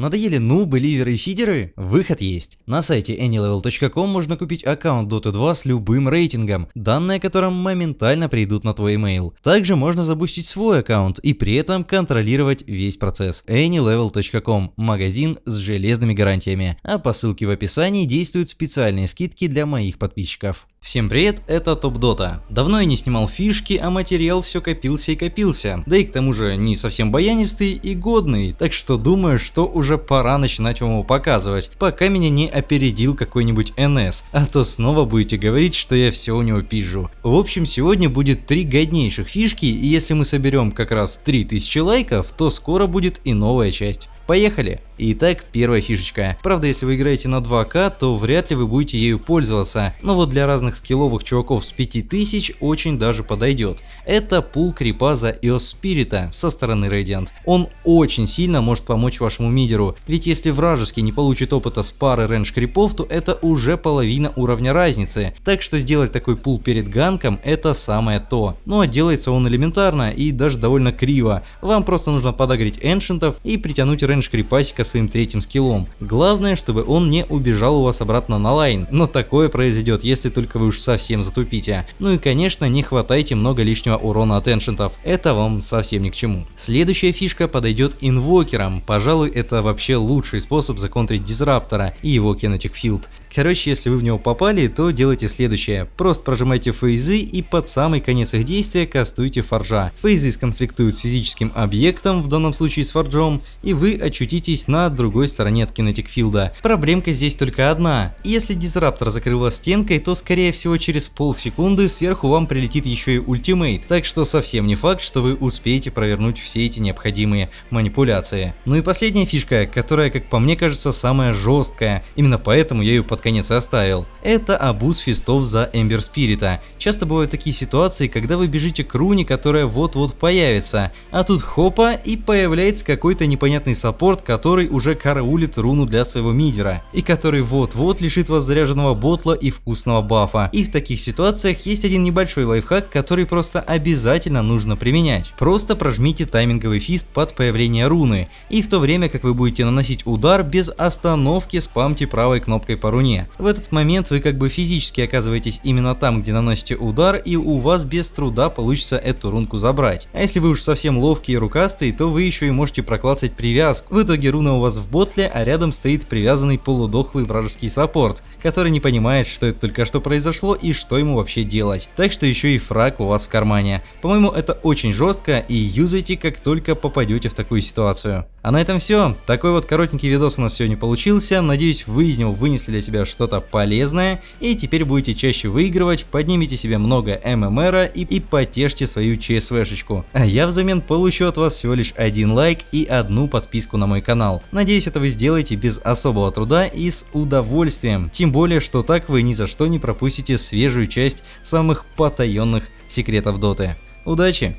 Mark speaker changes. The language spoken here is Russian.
Speaker 1: Надоели нубы, ливеры и фидеры? Выход есть. На сайте anylevel.com можно купить аккаунт Dota 2 с любым рейтингом, данные о котором моментально придут на твой email. Также можно запустить свой аккаунт и при этом контролировать весь процесс. anylevel.com – магазин с железными гарантиями. А по ссылке в описании действуют специальные скидки для моих подписчиков. Всем привет, это Топ Дота. Давно я не снимал фишки, а материал все копился и копился. Да и к тому же не совсем баянистый и годный, так что думаю, что уже пора начинать вам его показывать, пока меня не опередил какой-нибудь НС, а то снова будете говорить, что я все у него пижу. В общем, сегодня будет три годнейших фишки, и если мы соберем как раз 3000 лайков, то скоро будет и новая часть. Поехали! Итак, первая фишечка. Правда, если вы играете на 2К, то вряд ли вы будете ею пользоваться, но вот для разных скилловых чуваков с 5000 очень даже подойдет. Это pull крипа за Earth Spirit со стороны Radiant. Он очень сильно может помочь вашему мидеру, ведь если вражеский не получит опыта с пары range крипов, то это уже половина уровня разницы, так что сделать такой pull перед ганком это самое то. Ну а делается он элементарно и даже довольно криво, вам просто нужно подагрить эншентов и притянуть range крипасика своим третьим скиллом. Главное, чтобы он не убежал у вас обратно на line, но такое произойдет, если только вы уж совсем затупите. Ну и конечно, не хватайте много лишнего урона от эншентов, это вам совсем ни к чему. Следующая фишка подойдет инвокерам, пожалуй это вообще лучший способ законтрить дизраптора и его кинетик филд. Короче, если вы в него попали, то делайте следующее. Просто прожимайте фейзы и под самый конец их действия кастуйте форжа. Фейзы сконфликтуют с физическим объектом, в данном случае с форджом, и вы очутитесь на другой стороне от кинетикфилда. Проблемка здесь только одна. Если дизраптор закрыл вас стенкой, то скорее всего через полсекунды сверху вам прилетит еще и ультимейт. Так что совсем не факт, что вы успеете провернуть все эти необходимые манипуляции. Ну и последняя фишка, которая, как по мне кажется, самая жесткая. Именно поэтому я ее под конец оставил. Это абуз фистов за Эмбер Спирита. Часто бывают такие ситуации, когда вы бежите к руне, которая вот-вот появится, а тут хопа и появляется какой-то непонятный саппорт, который уже караулит руну для своего мидера, и который вот-вот лишит вас заряженного ботла и вкусного бафа. И в таких ситуациях есть один небольшой лайфхак, который просто обязательно нужно применять. Просто прожмите тайминговый фист под появление руны, и в то время как вы будете наносить удар, без остановки спамьте правой кнопкой по руне. В этот момент вы как бы физически оказываетесь именно там, где наносите удар, и у вас без труда получится эту рунку забрать. А если вы уж совсем ловкий и рукастый, то вы еще и можете проклацать привязку. В итоге руна у вас в ботле, а рядом стоит привязанный полудохлый вражеский саппорт, который не понимает, что это только что произошло и что ему вообще делать. Так что еще и фраг у вас в кармане. По-моему, это очень жестко и юзайте, как только попадете в такую ситуацию. А на этом все. Такой вот коротенький видос у нас сегодня получился. Надеюсь, вы из него вынесли для себя что-то полезное и теперь будете чаще выигрывать, поднимите себе много ММРа и, и потешьте свою ЧСВшечку. А я взамен получу от вас всего лишь один лайк и одну подписку на мой канал. Надеюсь, это вы сделаете без особого труда и с удовольствием. Тем более, что так вы ни за что не пропустите свежую часть самых потаенных секретов доты. Удачи!